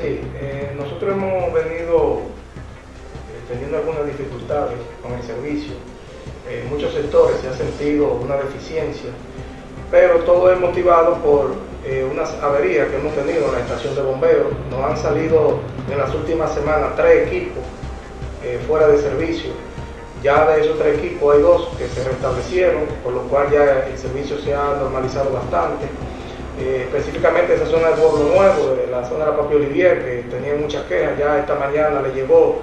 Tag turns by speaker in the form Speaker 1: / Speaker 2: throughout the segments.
Speaker 1: Sí, eh, nosotros hemos venido eh, teniendo algunas dificultades con el servicio. En muchos sectores se ha sentido una deficiencia, pero todo es motivado por eh, unas averías que hemos tenido en la estación de bomberos. Nos han salido en las últimas semanas tres equipos fuera de servicio. Ya de esos tres equipos hay dos que se restablecieron, por lo cual ya el servicio se ha normalizado bastante. Eh, específicamente esa zona del Pueblo Nuevo, de la zona de la Papi Olivier, que tenía muchas quejas, ya esta mañana le llegó,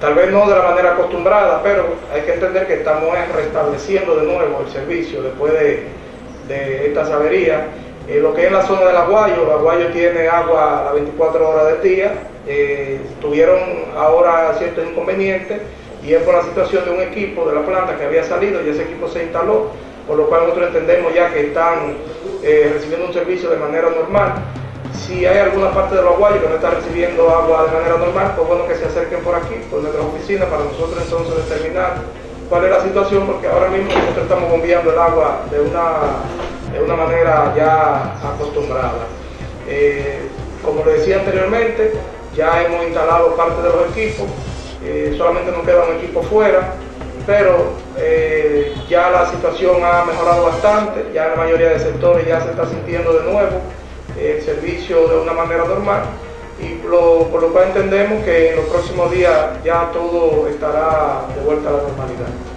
Speaker 1: tal vez no de la manera acostumbrada, pero hay que entender que estamos restableciendo de nuevo el servicio después de, de estas averías. Eh, lo que es la zona del Aguayo, el Aguayo tiene agua a las 24 horas del día, eh, tuvieron ahora ciertos inconvenientes y es por la situación de un equipo de la planta que había salido y ese equipo se instaló, por lo cual nosotros entendemos ya que están eh, recibiendo un servicio de manera normal. Si hay alguna parte de los aguayos que no está recibiendo agua de manera normal, pues bueno que se acerquen por aquí, por nuestra oficina, para nosotros entonces determinar cuál es la situación, porque ahora mismo nosotros estamos bombeando el agua de una, de una manera ya acostumbrada. Eh, como le decía anteriormente, ya hemos instalado parte de los equipos, eh, solamente nos queda un equipo fuera, pero eh, ya la situación ha mejorado bastante, ya la mayoría de sectores ya se está sintiendo de nuevo el servicio de una manera normal y por lo cual entendemos que en los próximos días ya todo estará de vuelta a la normalidad.